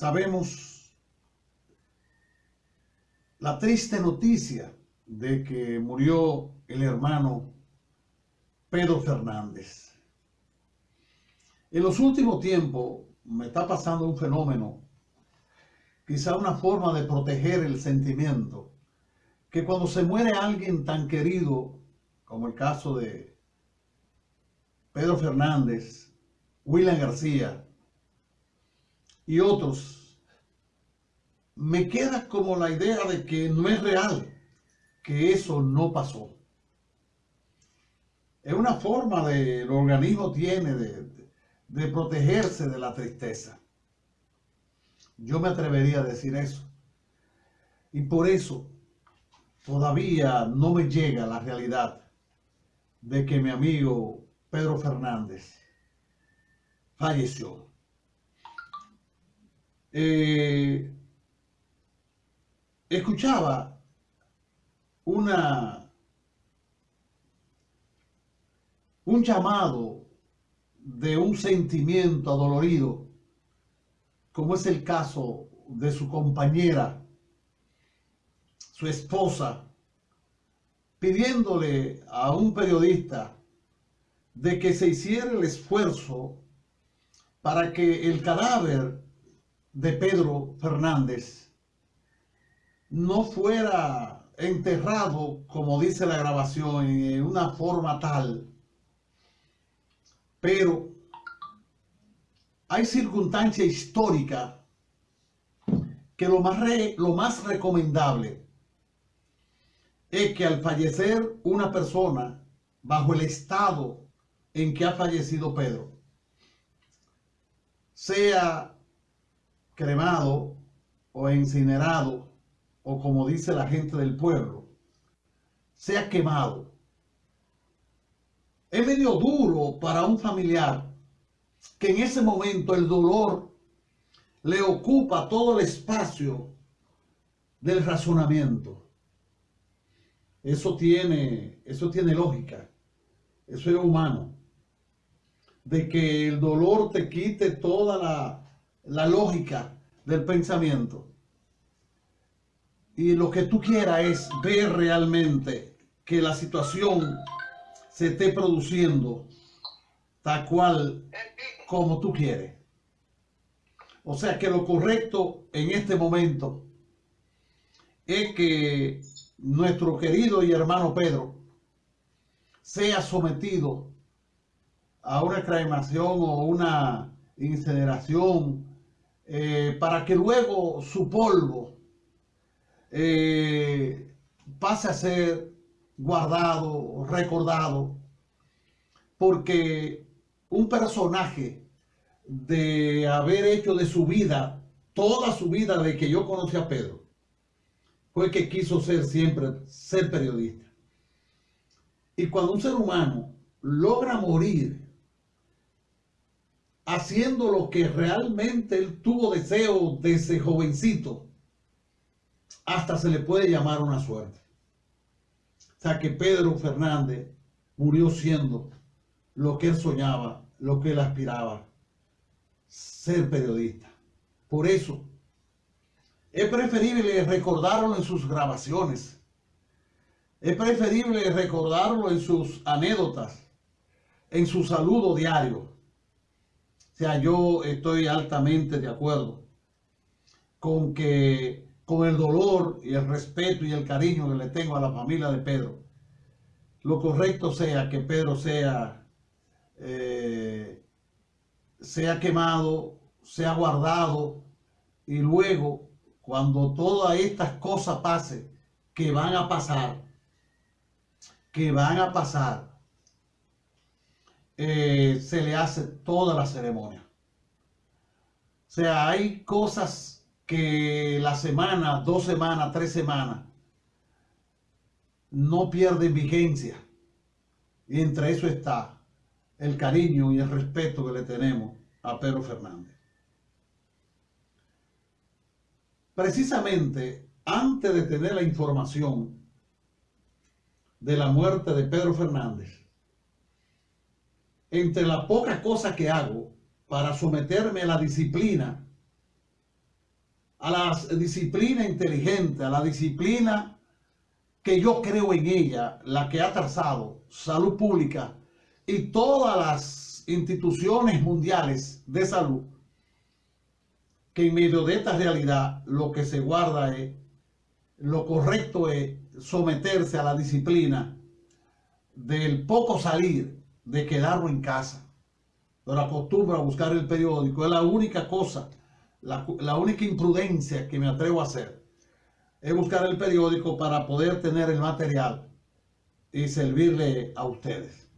sabemos la triste noticia de que murió el hermano Pedro Fernández. En los últimos tiempos me está pasando un fenómeno, quizá una forma de proteger el sentimiento, que cuando se muere alguien tan querido, como el caso de Pedro Fernández, William García y otros, me queda como la idea de que no es real, que eso no pasó. Es una forma de, el organismo tiene de, de protegerse de la tristeza. Yo me atrevería a decir eso. Y por eso todavía no me llega la realidad de que mi amigo Pedro Fernández falleció. Eh, escuchaba una un llamado de un sentimiento adolorido, como es el caso de su compañera, su esposa, pidiéndole a un periodista de que se hiciera el esfuerzo para que el cadáver de Pedro Fernández no fuera enterrado, como dice la grabación, en una forma tal pero hay circunstancia histórica que lo más, lo más recomendable es que al fallecer una persona bajo el estado en que ha fallecido Pedro, sea cremado o incinerado, o como dice la gente del pueblo, sea quemado es medio duro para un familiar que en ese momento el dolor le ocupa todo el espacio del razonamiento. Eso tiene, eso tiene lógica. Eso es humano. De que el dolor te quite toda la, la lógica del pensamiento. Y lo que tú quieras es ver realmente que la situación se esté produciendo tal cual como tú quieres. O sea que lo correcto en este momento es que nuestro querido y hermano Pedro sea sometido a una cremación o una incineración eh, para que luego su polvo eh, pase a ser guardado, recordado, porque un personaje de haber hecho de su vida, toda su vida de que yo conocí a Pedro, fue que quiso ser siempre, ser periodista. Y cuando un ser humano logra morir haciendo lo que realmente él tuvo deseo de ese jovencito, hasta se le puede llamar una suerte. O sea que Pedro Fernández murió siendo lo que él soñaba, lo que él aspiraba, ser periodista. Por eso, es preferible recordarlo en sus grabaciones. Es preferible recordarlo en sus anécdotas, en su saludo diario. Sea, yo estoy altamente de acuerdo con que con el dolor y el respeto y el cariño que le tengo a la familia de Pedro, lo correcto sea que Pedro sea, eh, sea quemado, sea guardado y luego cuando todas estas cosas pasen, que van a pasar, que van a pasar, eh, se le hace toda la ceremonia. O sea, hay cosas que la semana, dos semanas, tres semanas, no pierden vigencia. Y entre eso está el cariño y el respeto que le tenemos a Pedro Fernández. Precisamente antes de tener la información de la muerte de Pedro Fernández, entre la poca cosa que hago para someterme a la disciplina a la disciplina inteligente, a la disciplina que yo creo en ella, la que ha trazado salud pública y todas las instituciones mundiales de salud, que en medio de esta realidad lo que se guarda es, lo correcto es someterse a la disciplina del poco salir, de quedarlo en casa. Pero acostumbro a buscar el periódico, es la única cosa, la, la única imprudencia que me atrevo a hacer, es buscar el periódico para poder tener el material y servirle a ustedes.